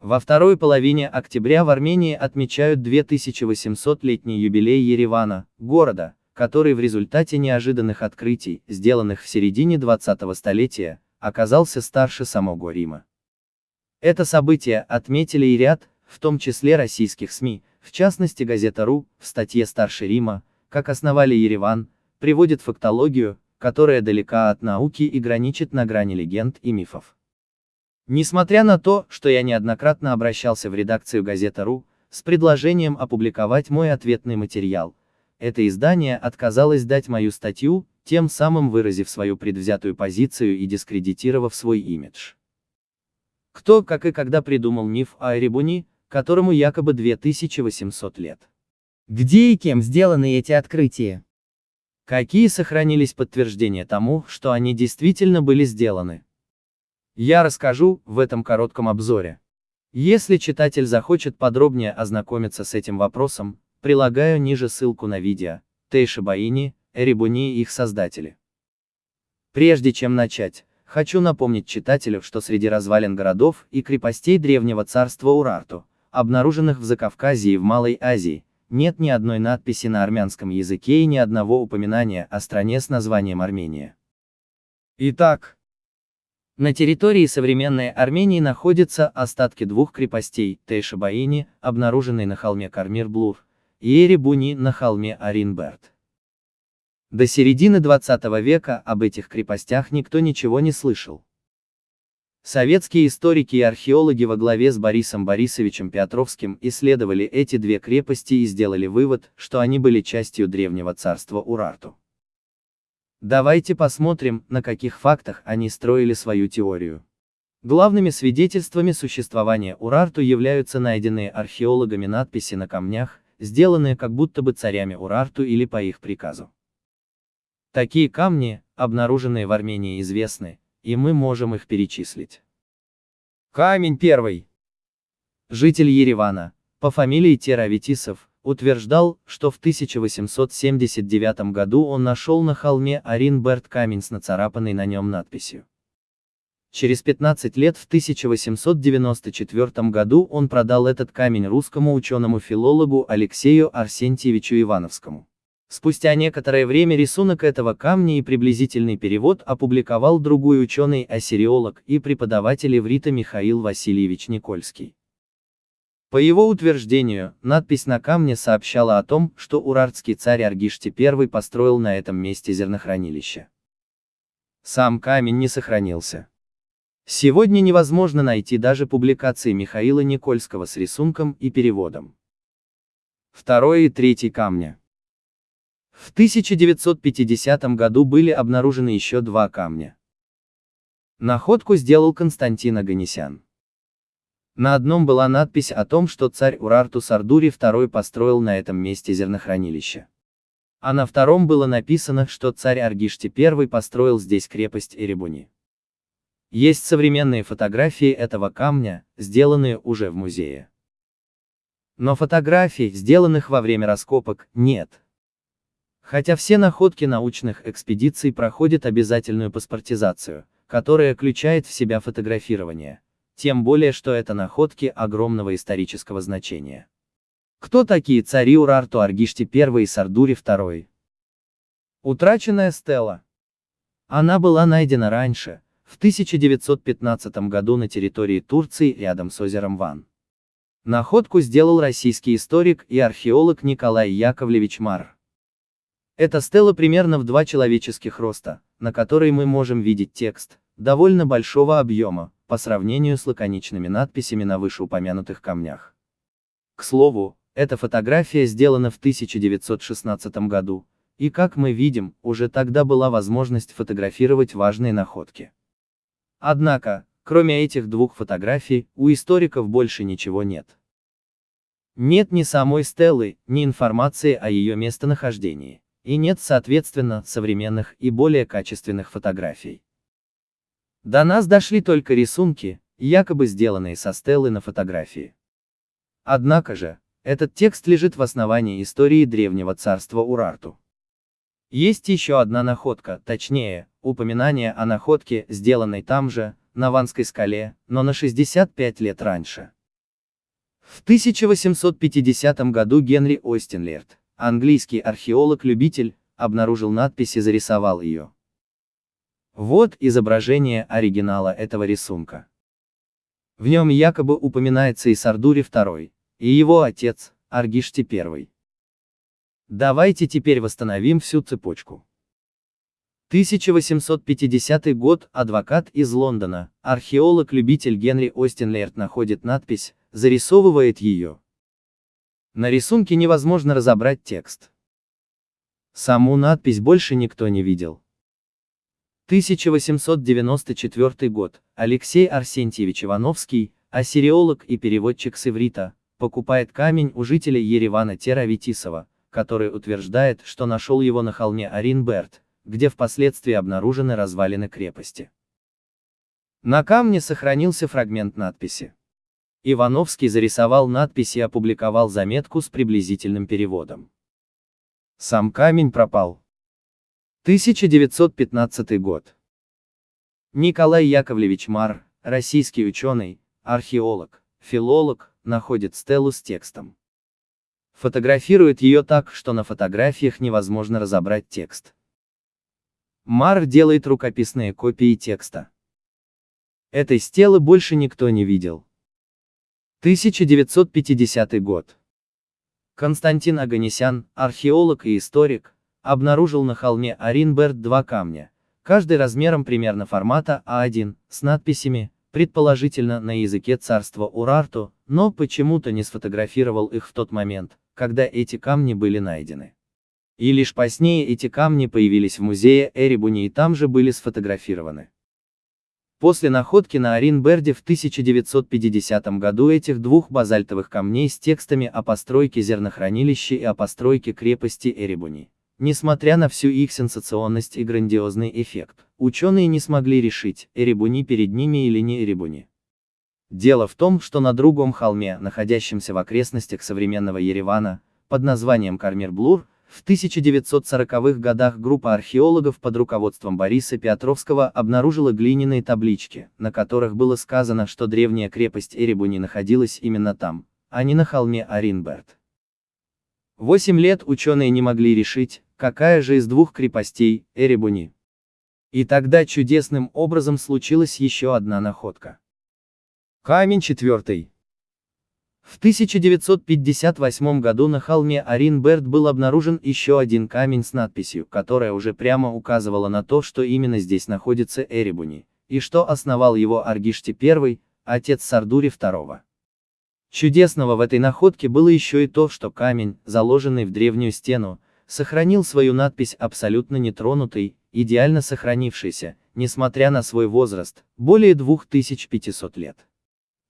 Во второй половине октября в Армении отмечают 2800-летний юбилей Еревана, города, который в результате неожиданных открытий, сделанных в середине 20-го столетия, оказался старше самого Рима. Это событие отметили и ряд, в том числе российских СМИ, в частности газета РУ, в статье «Старше Рима», как основали Ереван, приводит фактологию, которая далека от науки и граничит на грани легенд и мифов. Несмотря на то, что я неоднократно обращался в редакцию газета.ру с предложением опубликовать мой ответный материал, это издание отказалось дать мою статью, тем самым выразив свою предвзятую позицию и дискредитировав свой имидж. Кто, как и когда придумал миф о Эребуни, которому якобы 2800 лет? Где и кем сделаны эти открытия? Какие сохранились подтверждения тому, что они действительно были сделаны? Я расскажу в этом коротком обзоре. Если читатель захочет подробнее ознакомиться с этим вопросом, прилагаю ниже ссылку на видео, Тейши Баини, Эребуни и их создатели. Прежде чем начать, хочу напомнить читателю, что среди развалин городов и крепостей древнего царства Урарту, обнаруженных в Закавказье и в Малой Азии, нет ни одной надписи на армянском языке и ни одного упоминания о стране с названием Армения. Итак, на территории современной Армении находятся остатки двух крепостей, Тейшабаини, обнаруженной на холме Кармир-Блур, и Эребуни на холме Аринберт. До середины 20 века об этих крепостях никто ничего не слышал. Советские историки и археологи во главе с Борисом Борисовичем Петровским исследовали эти две крепости и сделали вывод, что они были частью древнего царства Урарту. Давайте посмотрим, на каких фактах они строили свою теорию. Главными свидетельствами существования Урарту являются найденные археологами надписи на камнях, сделанные как будто бы царями Урарту или по их приказу. Такие камни, обнаруженные в Армении известны, и мы можем их перечислить. Камень первый. Житель Еревана, по фамилии Теравитисов, утверждал, что в 1879 году он нашел на холме Аринберт камень с нацарапанной на нем надписью. Через 15 лет в 1894 году он продал этот камень русскому ученому-филологу Алексею Арсентьевичу Ивановскому. Спустя некоторое время рисунок этого камня и приблизительный перевод опубликовал другой ученый-ассириолог и преподаватель иврита Михаил Васильевич Никольский. По его утверждению, надпись на камне сообщала о том, что урартский царь Аргишти I построил на этом месте зернохранилище. Сам камень не сохранился. Сегодня невозможно найти даже публикации Михаила Никольского с рисунком и переводом. Второй и третий камня. В 1950 году были обнаружены еще два камня. Находку сделал Константин Аганесян. На одном была надпись о том, что царь Урарту Сардури II построил на этом месте зернохранилище. А на втором было написано, что царь Аргишти I построил здесь крепость Эребуни. Есть современные фотографии этого камня, сделанные уже в музее. Но фотографий, сделанных во время раскопок, нет. Хотя все находки научных экспедиций проходят обязательную паспортизацию, которая включает в себя фотографирование тем более что это находки огромного исторического значения. Кто такие цари Урарту Аргишти I и Сардури II? Утраченная стела. Она была найдена раньше, в 1915 году на территории Турции рядом с озером Ван. Находку сделал российский историк и археолог Николай Яковлевич Мар. Эта стела примерно в два человеческих роста, на которой мы можем видеть текст, довольно большого объема, по сравнению с лаконичными надписями на вышеупомянутых камнях. К слову, эта фотография сделана в 1916 году, и как мы видим, уже тогда была возможность фотографировать важные находки. Однако, кроме этих двух фотографий, у историков больше ничего нет. Нет ни самой стелы, ни информации о ее местонахождении, и нет, соответственно, современных и более качественных фотографий. До нас дошли только рисунки, якобы сделанные со стелы на фотографии. Однако же, этот текст лежит в основании истории древнего царства Урарту. Есть еще одна находка, точнее, упоминание о находке, сделанной там же, на Ванской скале, но на 65 лет раньше. В 1850 году Генри Остинлерт, английский археолог-любитель, обнаружил надпись и зарисовал ее. Вот изображение оригинала этого рисунка. В нем якобы упоминается и Сардури II, и его отец, Аргишти I. Давайте теперь восстановим всю цепочку. 1850 год, адвокат из Лондона, археолог-любитель Генри Остинлерт находит надпись, зарисовывает ее. На рисунке невозможно разобрать текст. Саму надпись больше никто не видел. 1894 год. Алексей Арсентьевич Ивановский, ассириолог и переводчик с иврита, покупает камень у жителя Еревана Тера Витисова, который утверждает, что нашел его на холме Аринберт, где впоследствии обнаружены развалины крепости. На камне сохранился фрагмент надписи. Ивановский зарисовал надпись и опубликовал заметку с приблизительным переводом. Сам камень пропал. 1915 год. Николай Яковлевич Мар, российский ученый, археолог, филолог, находит стелу с текстом. Фотографирует ее так, что на фотографиях невозможно разобрать текст. Мар делает рукописные копии текста. Этой стелы больше никто не видел. 1950 год. Константин Аганесян, археолог и историк, обнаружил на холме Аринберт два камня, каждый размером примерно формата А1, с надписями, предположительно на языке царства Урарту, но почему-то не сфотографировал их в тот момент, когда эти камни были найдены. И лишь позднее эти камни появились в музее Эребуни и там же были сфотографированы. После находки на Аринберде в 1950 году этих двух базальтовых камней с текстами о постройке зернохранилища и о постройке крепости Эребуни. Несмотря на всю их сенсационность и грандиозный эффект, ученые не смогли решить, Эребуни перед ними или не Эребуни. Дело в том, что на другом холме, находящемся в окрестностях современного Еревана, под названием Кармир-Блур, в 1940-х годах группа археологов под руководством Бориса Петровского обнаружила глиняные таблички, на которых было сказано, что древняя крепость Эребуни находилась именно там, а не на холме Аринберт. Восемь лет ученые не могли решить, какая же из двух крепостей Эребуни. И тогда чудесным образом случилась еще одна находка. Камень четвертый. В 1958 году на холме Аринберт был обнаружен еще один камень с надписью, которая уже прямо указывала на то, что именно здесь находится Эребуни, и что основал его Аргишти I, отец Сардури II. Чудесного в этой находке было еще и то, что камень, заложенный в древнюю стену, сохранил свою надпись абсолютно нетронутой, идеально сохранившейся, несмотря на свой возраст, более 2500 лет.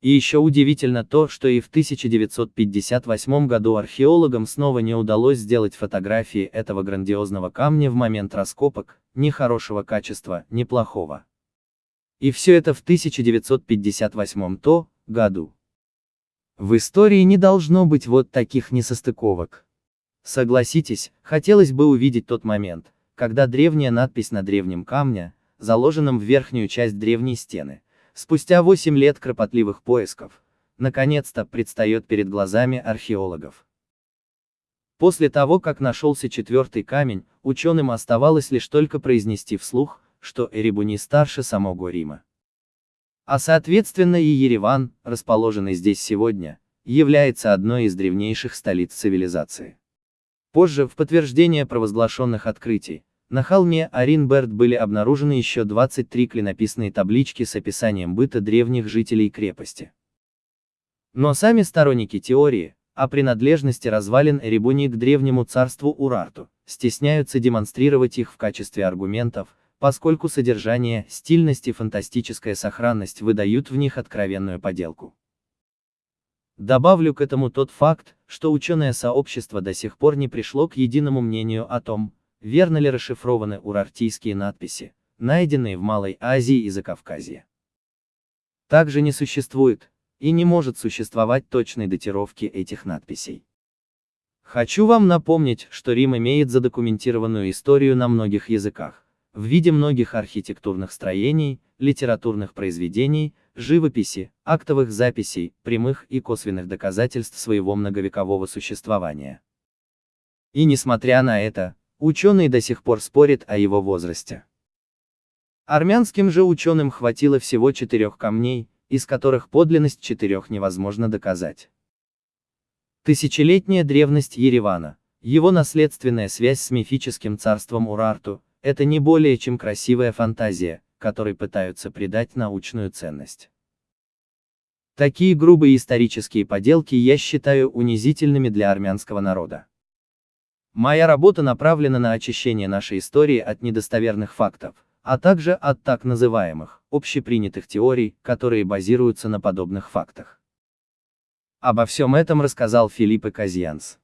И еще удивительно то, что и в 1958 году археологам снова не удалось сделать фотографии этого грандиозного камня в момент раскопок, ни хорошего качества, ни плохого. И все это в 1958 то году. В истории не должно быть вот таких несостыковок. Согласитесь, хотелось бы увидеть тот момент, когда древняя надпись на древнем камне, заложенном в верхнюю часть древней стены, спустя 8 лет кропотливых поисков, наконец-то предстает перед глазами археологов. После того, как нашелся четвертый камень, ученым оставалось лишь только произнести вслух, что Эребуни старше самого Рима. А соответственно и Ереван, расположенный здесь сегодня, является одной из древнейших столиц цивилизации. Позже, в подтверждение провозглашенных открытий, на холме Аринберт были обнаружены еще 23 клинописные таблички с описанием быта древних жителей крепости. Но сами сторонники теории, о принадлежности развалин Эребуни к древнему царству Урарту, стесняются демонстрировать их в качестве аргументов, поскольку содержание, стильность и фантастическая сохранность выдают в них откровенную поделку. Добавлю к этому тот факт, что ученое сообщество до сих пор не пришло к единому мнению о том, верно ли расшифрованы урартийские надписи, найденные в Малой Азии и Закавказье. Также не существует, и не может существовать точной датировки этих надписей. Хочу вам напомнить, что Рим имеет задокументированную историю на многих языках, в виде многих архитектурных строений, литературных произведений, живописи, актовых записей, прямых и косвенных доказательств своего многовекового существования. И несмотря на это, ученые до сих пор спорят о его возрасте. Армянским же ученым хватило всего четырех камней, из которых подлинность четырех невозможно доказать. Тысячелетняя древность Еревана, его наследственная связь с мифическим царством Урарту, это не более чем красивая фантазия, которой пытаются придать научную ценность. Такие грубые исторические поделки я считаю унизительными для армянского народа. Моя работа направлена на очищение нашей истории от недостоверных фактов, а также от так называемых, общепринятых теорий, которые базируются на подобных фактах. Обо всем этом рассказал Филиппе Казьянс.